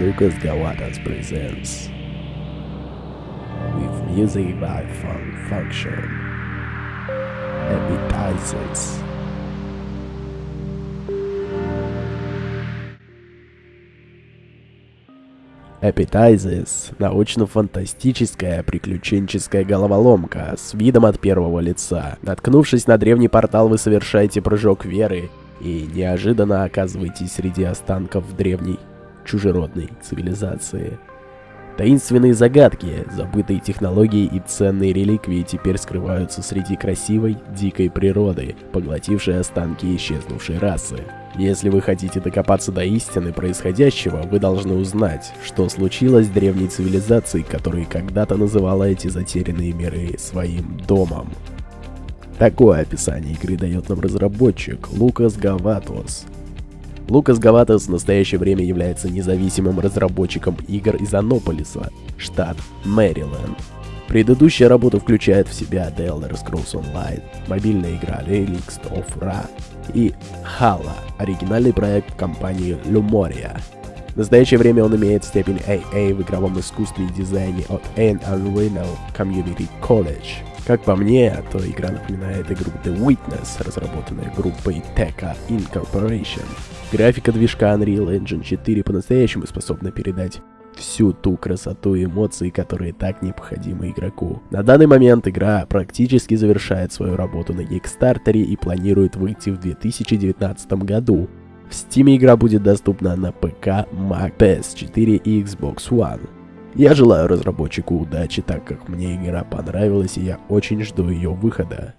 Lucas Gavatas presents with music by Fun Function Appetizers. Appetizers – научно-фантастическая приключенческая головоломка с видом от первого лица. Наткнувшись на древний портал, вы совершаете прыжок веры и неожиданно оказываетесь среди останков древней чужеродной цивилизации. Таинственные загадки, забытые технологии и ценные реликвии теперь скрываются среди красивой, дикой природы, поглотившей останки исчезнувшей расы. Если вы хотите докопаться до истины происходящего, вы должны узнать, что случилось с древней цивилизацией, которая когда-то называла эти затерянные миры своим домом. Такое описание игры дает нам разработчик Лукас Гаватос. Лукас Гаватос в настоящее время является независимым разработчиком игр из Анополиса, штат Мэриленд. Предыдущая работа включает в себя The Elder Scrolls Online, мобильная игра Relics of Ra и Hala, оригинальный проект компании Lumoria. В настоящее время он имеет степень AA в игровом искусстве и дизайне от Anne Unreal Community College. Как по мне, то игра напоминает игру The Witness, разработанная группой Tekka Incorporation. Графика движка Unreal Engine 4 по-настоящему способна передать всю ту красоту и эмоции, которые так необходимы игроку. На данный момент игра практически завершает свою работу на Kickstarter и планирует выйти в 2019 году. В Steam игра будет доступна на ПК, Mac, PS4 и Xbox One. Я желаю разработчику удачи, так как мне игра понравилась и я очень жду ее выхода.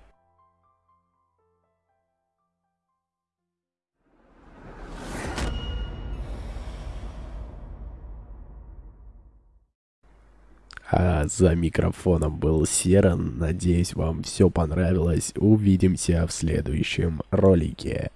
А за микрофоном был Серан. Надеюсь, вам все понравилось. Увидимся в следующем ролике.